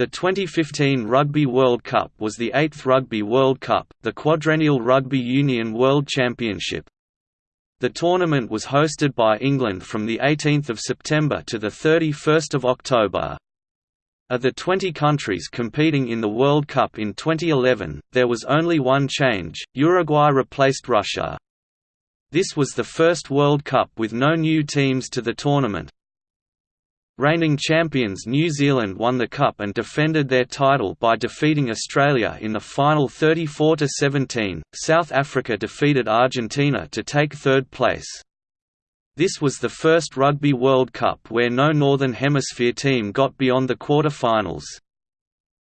The 2015 Rugby World Cup was the eighth Rugby World Cup, the quadrennial Rugby Union World Championship. The tournament was hosted by England from 18 September to 31 October. Of the 20 countries competing in the World Cup in 2011, there was only one change, Uruguay replaced Russia. This was the first World Cup with no new teams to the tournament, Reigning champions New Zealand won the Cup and defended their title by defeating Australia in the final 34–17. South Africa defeated Argentina to take third place. This was the first Rugby World Cup where no Northern Hemisphere team got beyond the quarter-finals.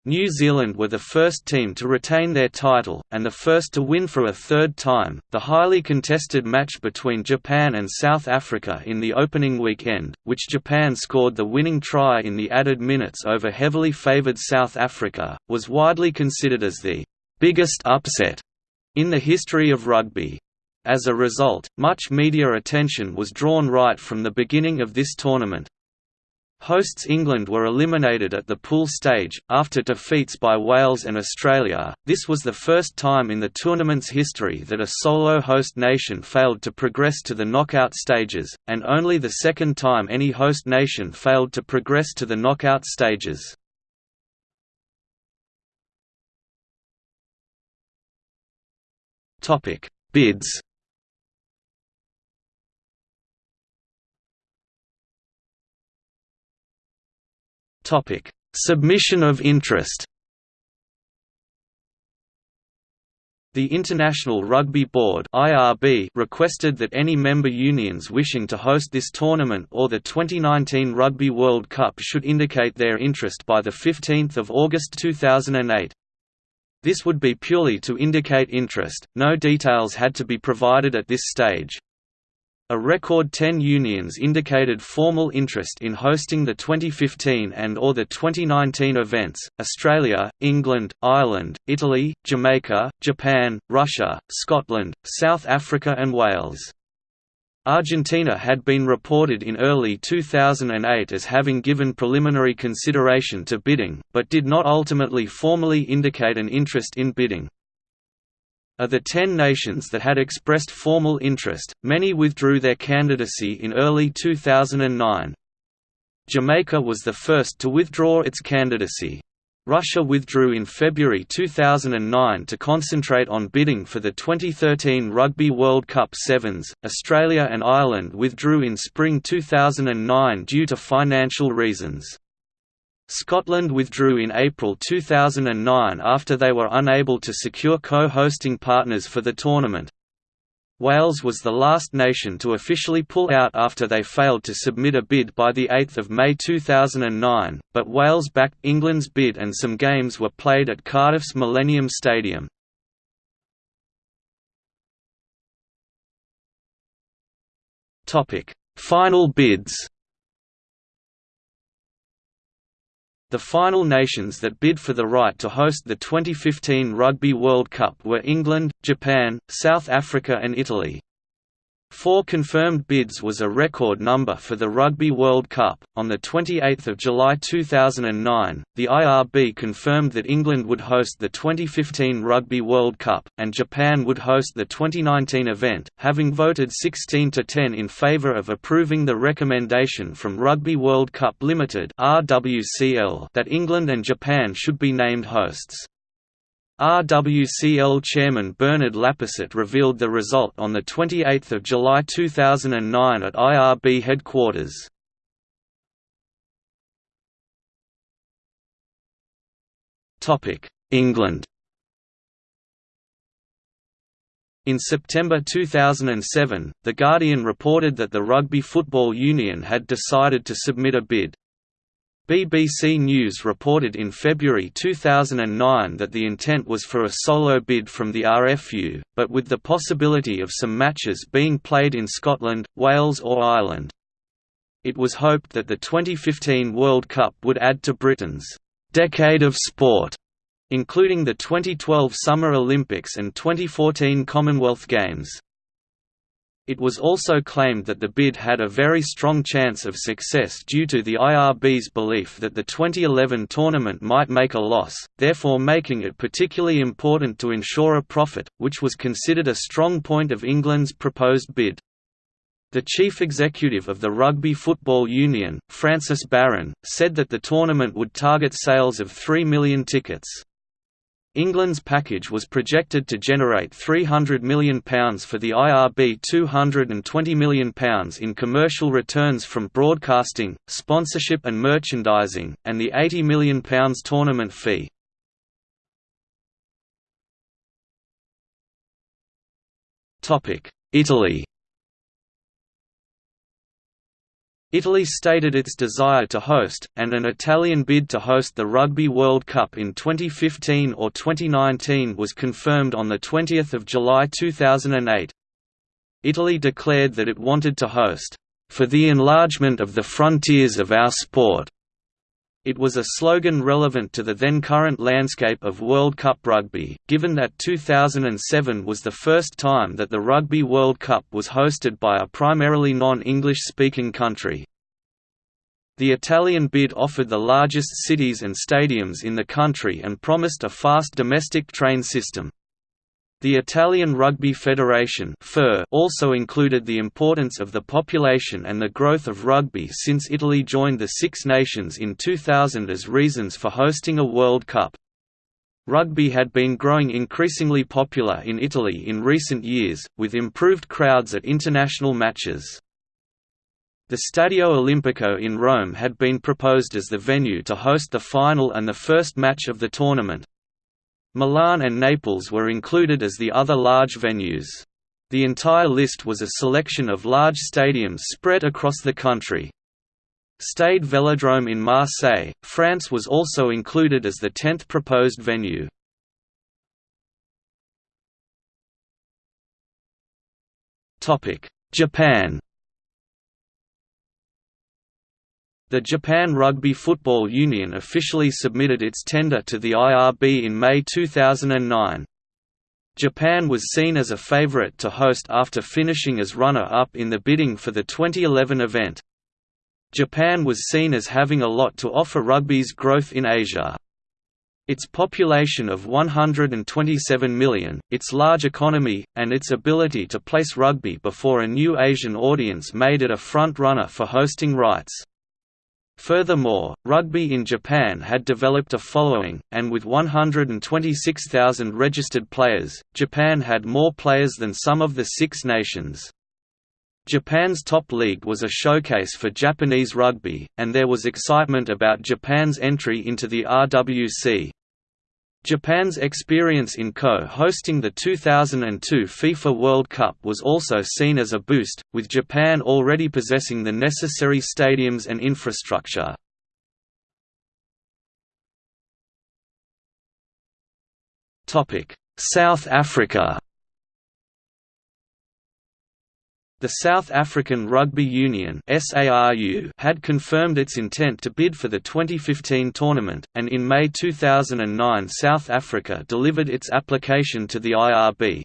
New Zealand were the first team to retain their title, and the first to win for a third time. The highly contested match between Japan and South Africa in the opening weekend, which Japan scored the winning try in the added minutes over heavily favoured South Africa, was widely considered as the biggest upset in the history of rugby. As a result, much media attention was drawn right from the beginning of this tournament, Hosts England were eliminated at the pool stage, after defeats by Wales and Australia. This was the first time in the tournament's history that a solo host nation failed to progress to the knockout stages, and only the second time any host nation failed to progress to the knockout stages. Bids Topic: Submission of interest. The International Rugby Board (IRB) requested that any member unions wishing to host this tournament or the 2019 Rugby World Cup should indicate their interest by the 15th of August 2008. This would be purely to indicate interest. No details had to be provided at this stage. A record 10 unions indicated formal interest in hosting the 2015 and or the 2019 events, Australia, England, Ireland, Italy, Jamaica, Japan, Russia, Scotland, South Africa and Wales. Argentina had been reported in early 2008 as having given preliminary consideration to bidding, but did not ultimately formally indicate an interest in bidding. Of the ten nations that had expressed formal interest, many withdrew their candidacy in early 2009. Jamaica was the first to withdraw its candidacy. Russia withdrew in February 2009 to concentrate on bidding for the 2013 Rugby World Cup Sevens. Australia and Ireland withdrew in spring 2009 due to financial reasons. Scotland withdrew in April 2009 after they were unable to secure co-hosting partners for the tournament. Wales was the last nation to officially pull out after they failed to submit a bid by 8 May 2009, but Wales backed England's bid and some games were played at Cardiff's Millennium Stadium. Final bids The final nations that bid for the right to host the 2015 Rugby World Cup were England, Japan, South Africa and Italy. Four confirmed bids was a record number for the Rugby World Cup. On the 28th of July 2009, the IRB confirmed that England would host the 2015 Rugby World Cup and Japan would host the 2019 event, having voted 16 to 10 in favour of approving the recommendation from Rugby World Cup Limited that England and Japan should be named hosts. RWCL chairman Bernard Lapasset revealed the result on 28 July 2009 at IRB headquarters. England In September 2007, The Guardian reported that the Rugby Football Union had decided to submit a bid. BBC News reported in February 2009 that the intent was for a solo bid from the RFU, but with the possibility of some matches being played in Scotland, Wales or Ireland. It was hoped that the 2015 World Cup would add to Britain's «decade of sport», including the 2012 Summer Olympics and 2014 Commonwealth Games. It was also claimed that the bid had a very strong chance of success due to the IRB's belief that the 2011 tournament might make a loss, therefore making it particularly important to ensure a profit, which was considered a strong point of England's proposed bid. The chief executive of the Rugby Football Union, Francis Baron, said that the tournament would target sales of 3 million tickets. England's package was projected to generate £300 million for the IRB £220 million in commercial returns from broadcasting, sponsorship and merchandising, and the £80 million tournament fee. Italy Italy stated its desire to host, and an Italian bid to host the Rugby World Cup in 2015 or 2019 was confirmed on 20 July 2008. Italy declared that it wanted to host, "...for the enlargement of the frontiers of our sport." It was a slogan relevant to the then current landscape of World Cup rugby, given that 2007 was the first time that the Rugby World Cup was hosted by a primarily non-English speaking country. The Italian bid offered the largest cities and stadiums in the country and promised a fast domestic train system. The Italian Rugby Federation also included the importance of the population and the growth of rugby since Italy joined the Six Nations in 2000 as reasons for hosting a World Cup. Rugby had been growing increasingly popular in Italy in recent years, with improved crowds at international matches. The Stadio Olimpico in Rome had been proposed as the venue to host the final and the first match of the tournament. Milan and Naples were included as the other large venues. The entire list was a selection of large stadiums spread across the country. Stade Vélodrome in Marseille, France was also included as the tenth proposed venue. Japan The Japan Rugby Football Union officially submitted its tender to the IRB in May 2009. Japan was seen as a favorite to host after finishing as runner-up in the bidding for the 2011 event. Japan was seen as having a lot to offer rugby's growth in Asia. Its population of 127 million, its large economy, and its ability to place rugby before a new Asian audience made it a front-runner for hosting rights. Furthermore, rugby in Japan had developed a following, and with 126,000 registered players, Japan had more players than some of the Six Nations. Japan's top league was a showcase for Japanese rugby, and there was excitement about Japan's entry into the RWC. Japan's experience in co-hosting the 2002 FIFA World Cup was also seen as a boost, with Japan already possessing the necessary stadiums and infrastructure. South Africa The South African Rugby Union had confirmed its intent to bid for the 2015 tournament, and in May 2009 South Africa delivered its application to the IRB.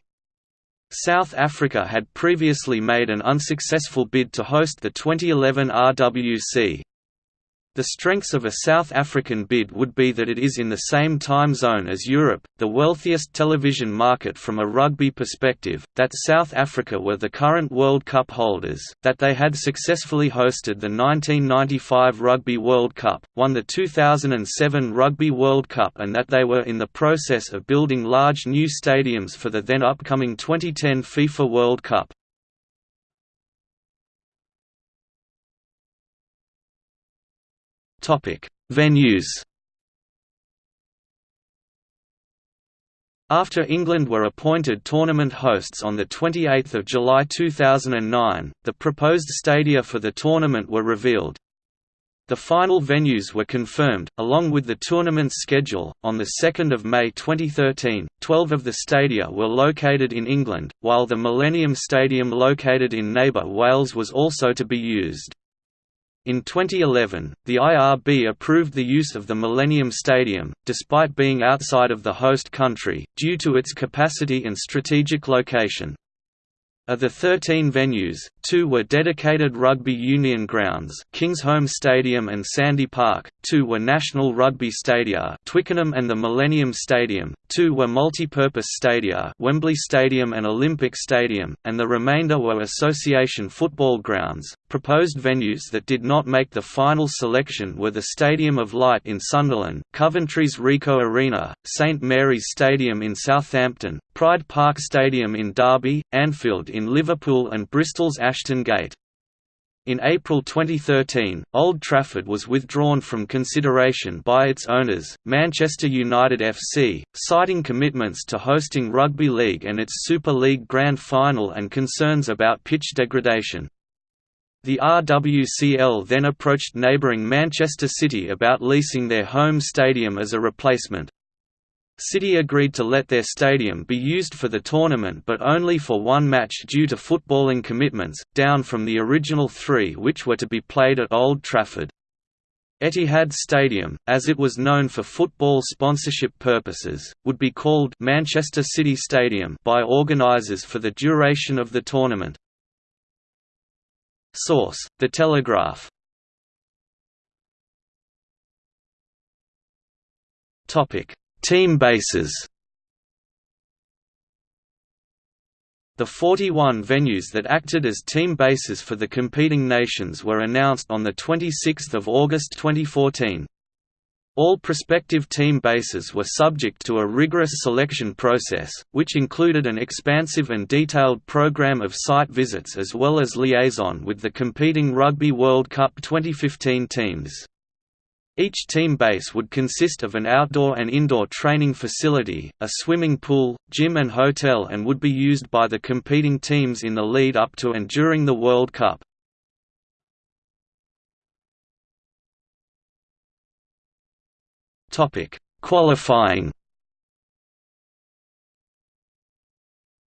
South Africa had previously made an unsuccessful bid to host the 2011 RWC. The strengths of a South African bid would be that it is in the same time zone as Europe, the wealthiest television market from a rugby perspective, that South Africa were the current World Cup holders, that they had successfully hosted the 1995 Rugby World Cup, won the 2007 Rugby World Cup and that they were in the process of building large new stadiums for the then upcoming 2010 FIFA World Cup. Venues. After England were appointed tournament hosts on 28 July 2009, the proposed stadia for the tournament were revealed. The final venues were confirmed, along with the tournament's schedule. On 2 May 2013, 12 of the stadia were located in England, while the Millennium Stadium located in neighbour Wales was also to be used. In 2011, the IRB approved the use of the Millennium Stadium, despite being outside of the host country, due to its capacity and strategic location. Of the 13 venues, two were dedicated rugby union grounds Kingsholm Stadium and Sandy Park, two were national rugby stadia Twickenham and the Millennium Stadium, two were multi-purpose stadia Wembley Stadium and Olympic Stadium, and the remainder were association football grounds. Proposed venues that did not make the final selection were the Stadium of Light in Sunderland, Coventry's Ricoh Arena, St Mary's Stadium in Southampton, Pride Park Stadium in Derby, Anfield in Liverpool and Bristol's Ashton Gate. In April 2013, Old Trafford was withdrawn from consideration by its owners, Manchester United FC, citing commitments to hosting Rugby League and its Super League Grand Final and concerns about pitch degradation. The RWCL then approached neighbouring Manchester City about leasing their home stadium as a replacement. City agreed to let their stadium be used for the tournament but only for one match due to footballing commitments, down from the original three which were to be played at Old Trafford. Etihad Stadium, as it was known for football sponsorship purposes, would be called Manchester City Stadium by organisers for the duration of the tournament. Source: The Telegraph. Topic: Team bases The 41 venues that acted as team bases for the competing nations were announced on 26 August 2014. All prospective team bases were subject to a rigorous selection process, which included an expansive and detailed program of site visits as well as liaison with the competing Rugby World Cup 2015 teams. Each team base would consist of an outdoor and indoor training facility, a swimming pool, gym and hotel and would be used by the competing teams in the lead up to and during the World Cup. Qualifying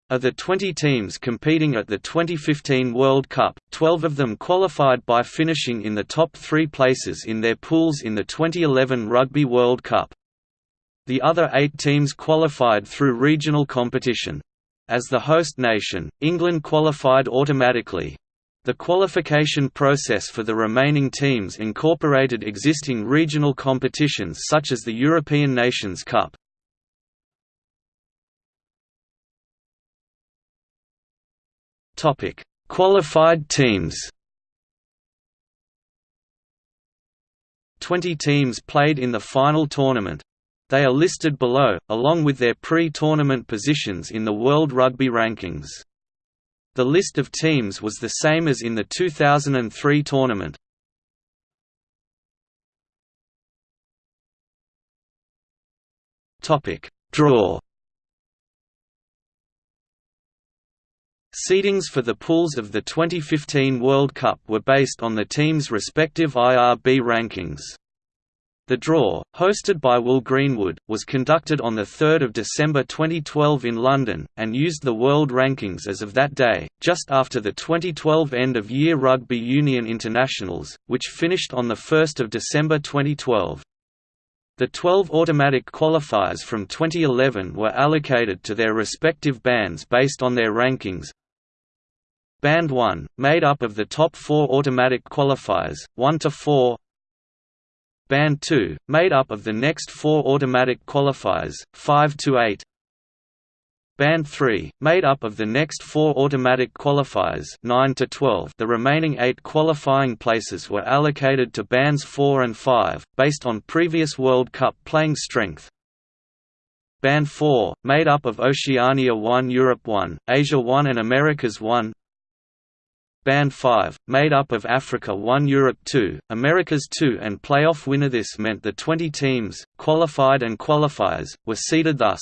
Of the 20 teams competing at the 2015 World Cup, 12 of them qualified by finishing in the top three places in their pools in the 2011 Rugby World Cup. The other eight teams qualified through regional competition. As the host nation, England qualified automatically. The qualification process for the remaining teams incorporated existing regional competitions such as the European Nations Cup. Topic: Qualified teams. 20 teams played in the final tournament. They are listed below, along with their pre-tournament positions in the World Rugby Rankings. The list of teams was the same as in the 2003 tournament. Topic: Draw Seedings for the pools of the 2015 World Cup were based on the teams' respective IRB rankings. The draw, hosted by Will Greenwood, was conducted on 3 December 2012 in London, and used the world rankings as of that day, just after the 2012 end-of-year Rugby Union Internationals, which finished on 1 December 2012. The 12 automatic qualifiers from 2011 were allocated to their respective bands based on their rankings, Band 1, made up of the top four automatic qualifiers, 1 to 4. Band 2, made up of the next four automatic qualifiers, 5 to 8. Band 3, made up of the next four automatic qualifiers 9 to 12 the remaining eight qualifying places were allocated to Bands 4 and 5, based on previous World Cup playing strength. Band 4, made up of Oceania 1 Europe 1, Asia 1 and Americas 1 Band 5, made up of Africa 1 Europe 2, Americas 2 and playoff winner This meant the 20 teams, qualified and qualifiers, were seeded thus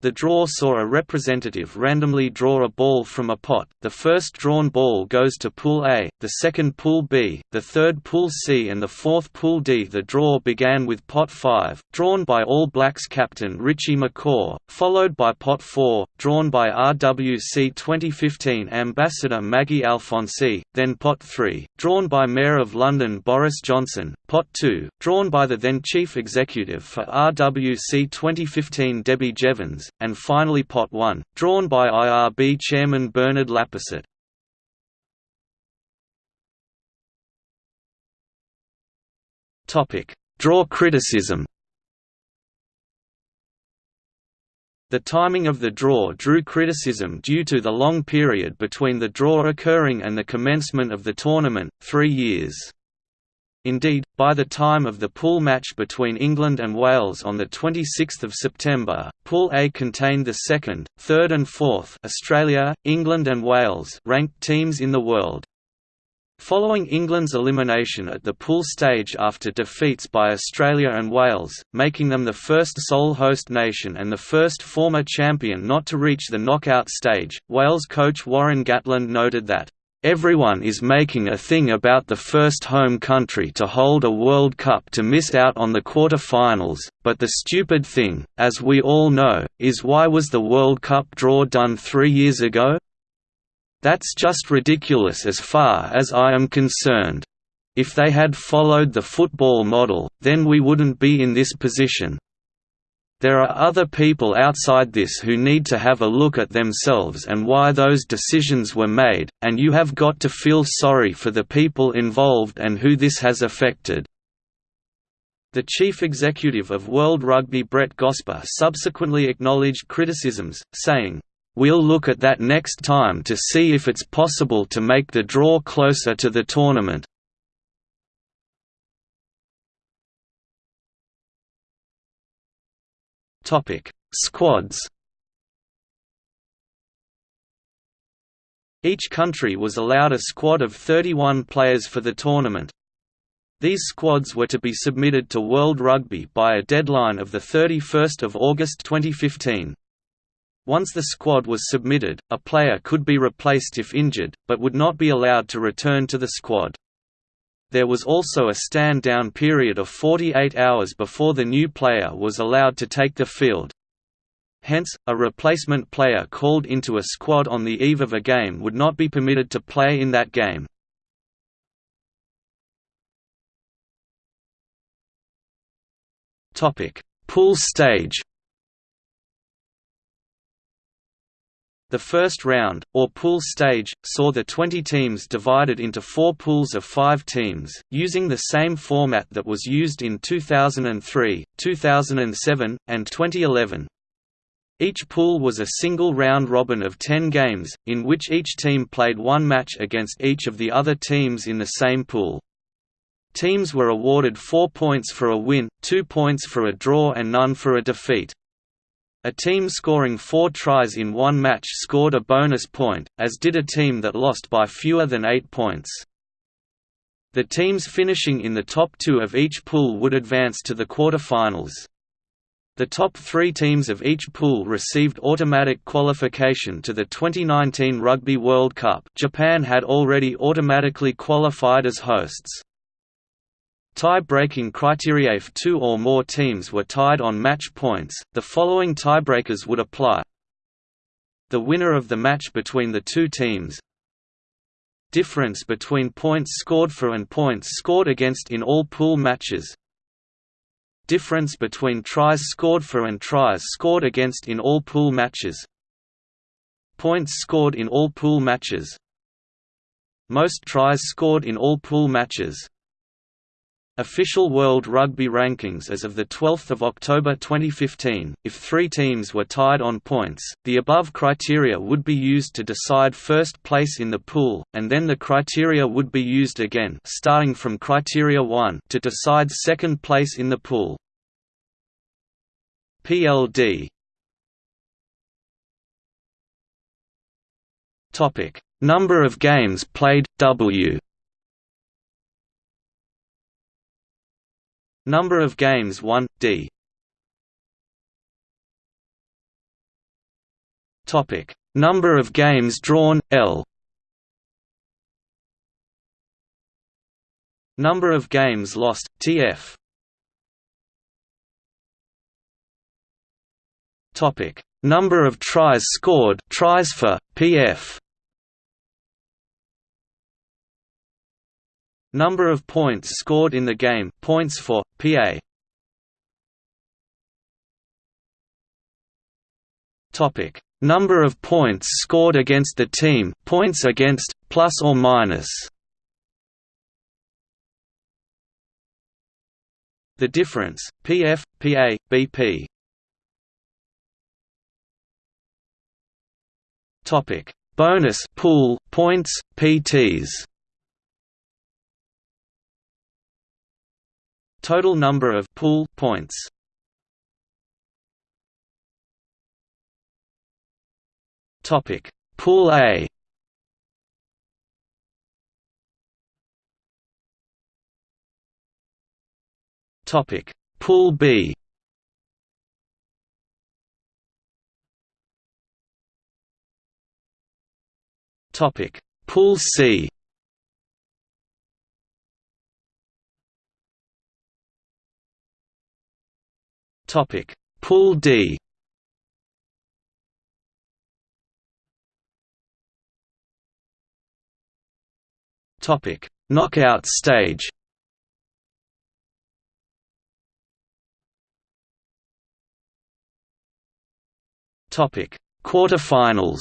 the draw saw a representative randomly draw a ball from a pot, the first drawn ball goes to Pool A, the second Pool B, the third Pool C and the fourth Pool D. The draw began with Pot 5, drawn by All Blacks captain Richie McCaw, followed by Pot 4, drawn by RWC 2015 ambassador Maggie Alfonsi, then Pot 3, drawn by Mayor of London Boris Johnson, Pot 2, drawn by the then Chief Executive for RWC 2015 Debbie Jevans, and finally Pot 1, drawn by IRB chairman Bernard Lapasset. Draw criticism The timing of the draw drew criticism due to the long period between the draw occurring and the commencement of the tournament, three years. Indeed, by the time of the pool match between England and Wales on 26 September, Pool A contained the second, third and fourth Australia, England and Wales ranked teams in the world. Following England's elimination at the pool stage after defeats by Australia and Wales, making them the first sole host nation and the first former champion not to reach the knockout stage, Wales coach Warren Gatland noted that, "...everyone is making a thing about the first home country to hold a World Cup to miss out on the quarter-finals, but the stupid thing, as we all know, is why was the World Cup draw done three years ago? That's just ridiculous as far as I am concerned. If they had followed the football model, then we wouldn't be in this position. There are other people outside this who need to have a look at themselves and why those decisions were made, and you have got to feel sorry for the people involved and who this has affected. The chief executive of World Rugby Brett Gosper subsequently acknowledged criticisms, saying, We'll look at that next time to see if it's possible to make the draw closer to the tournament. Topic: Squads. Each country was allowed a squad of 31 players for the tournament. These squads were to be submitted to World Rugby by a deadline of 31 August 2015. Once the squad was submitted, a player could be replaced if injured, but would not be allowed to return to the squad. There was also a stand-down period of 48 hours before the new player was allowed to take the field. Hence, a replacement player called into a squad on the eve of a game would not be permitted to play in that game. Pool stage The first round, or pool stage, saw the 20 teams divided into four pools of five teams, using the same format that was used in 2003, 2007, and 2011. Each pool was a single round robin of 10 games, in which each team played one match against each of the other teams in the same pool. Teams were awarded 4 points for a win, 2 points for a draw and none for a defeat. A team scoring four tries in one match scored a bonus point, as did a team that lost by fewer than eight points. The teams finishing in the top two of each pool would advance to the quarter-finals. The top three teams of each pool received automatic qualification to the 2019 Rugby World Cup Japan had already automatically qualified as hosts. Tie-breaking criteria if two or more teams were tied on match points, the following tiebreakers would apply. The winner of the match between the two teams. Difference between points scored for and points scored against in all pool matches. Difference between tries scored for and tries scored against in all pool matches. Points scored in all pool matches. Most tries scored in all pool matches Official World Rugby rankings as of 12 October 2015, if three teams were tied on points, the above criteria would be used to decide first place in the pool, and then the criteria would be used again starting from criteria 1 to decide second place in the pool. PLD Number of games played, W Number of games won, D. Topic: Number of games drawn, L. Number of games lost, TF. Topic: Number of tries scored, tries for, PF. Number of points scored in the game. Points for, PA Topic: Number of points scored against the team, points against, plus or minus. The difference, PF, PA, BP. Topic: Bonus pool. Points, PTs. Total number of pool points. Topic: Pool A. Topic: Pool B. Topic: Pool C. Topic: Pool D. Topic: Knockout stage. Topic: Quarterfinals.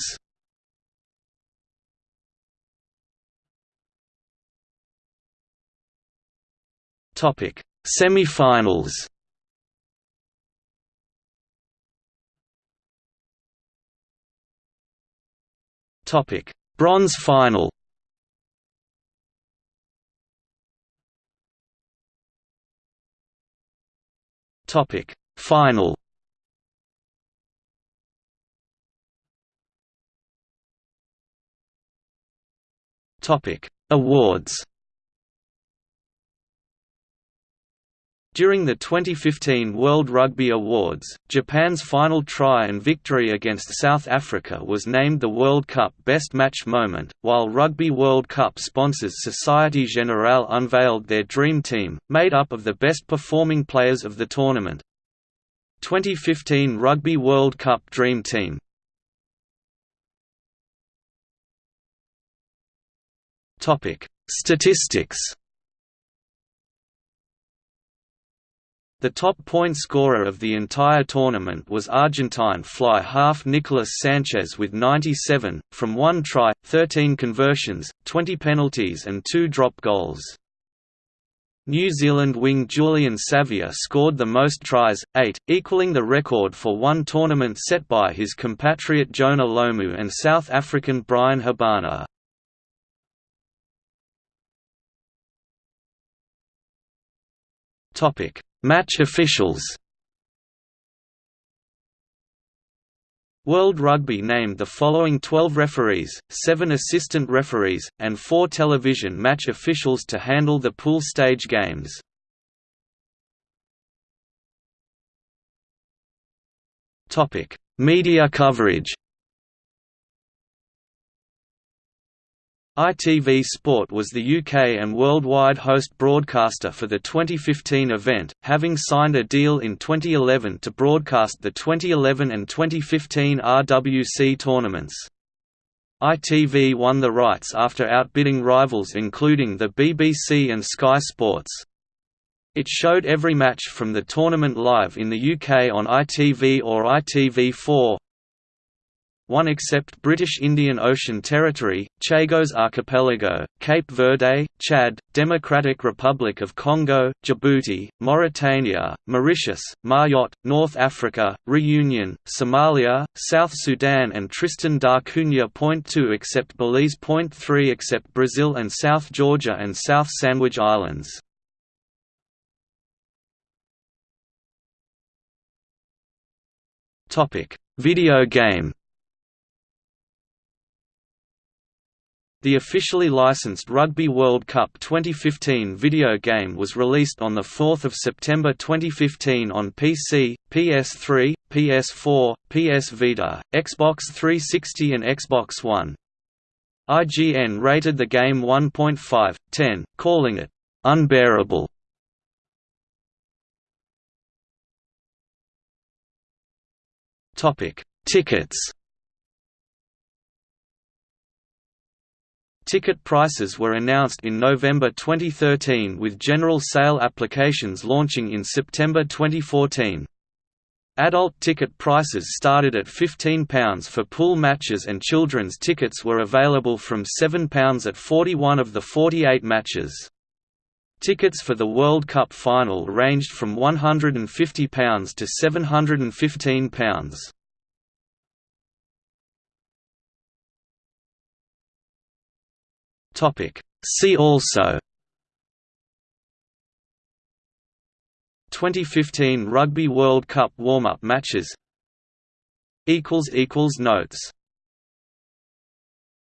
Topic: Semifinals. Topic: Bronze final. Topic: Final. Topic: Awards. During the 2015 World Rugby Awards, Japan's final try and victory against South Africa was named the World Cup Best Match Moment, while Rugby World Cup sponsors Société Générale unveiled their Dream Team, made up of the best performing players of the tournament. 2015 Rugby World Cup Dream Team Statistics The top point scorer of the entire tournament was Argentine fly half Nicolas Sanchez with 97, from one try, 13 conversions, 20 penalties and two drop goals. New Zealand wing Julian Savea scored the most tries, eight, equaling the record for one tournament set by his compatriot Jonah Lomu and South African Bryan Habana. Topic Match officials World Rugby named the following 12 referees, 7 assistant referees, and 4 television match officials to handle the pool stage games. Media coverage ITV Sport was the UK and worldwide host broadcaster for the 2015 event, having signed a deal in 2011 to broadcast the 2011 and 2015 RWC tournaments. ITV won the rights after outbidding rivals including the BBC and Sky Sports. It showed every match from the tournament live in the UK on ITV or ITV4, one except British Indian Ocean Territory, Chagos Archipelago, Cape Verde, Chad, Democratic Republic of Congo, Djibouti, Mauritania, Mauritius, Mayotte, North Africa, Reunion, Somalia, South Sudan and Tristan da Cunha. Point 2 except Belize. Point 3 except Brazil and South Georgia and South Sandwich Islands. Video game The officially licensed Rugby World Cup 2015 video game was released on 4 September 2015 on PC, PS3, PS4, PS Vita, Xbox 360 and Xbox One. IGN rated the game 1.5/10, calling it unbearable. Tickets Ticket prices were announced in November 2013 with general sale applications launching in September 2014. Adult ticket prices started at £15 for pool matches and children's tickets were available from £7 at 41 of the 48 matches. Tickets for the World Cup final ranged from £150 to £715. See also 2015 Rugby World Cup warm-up matches. Notes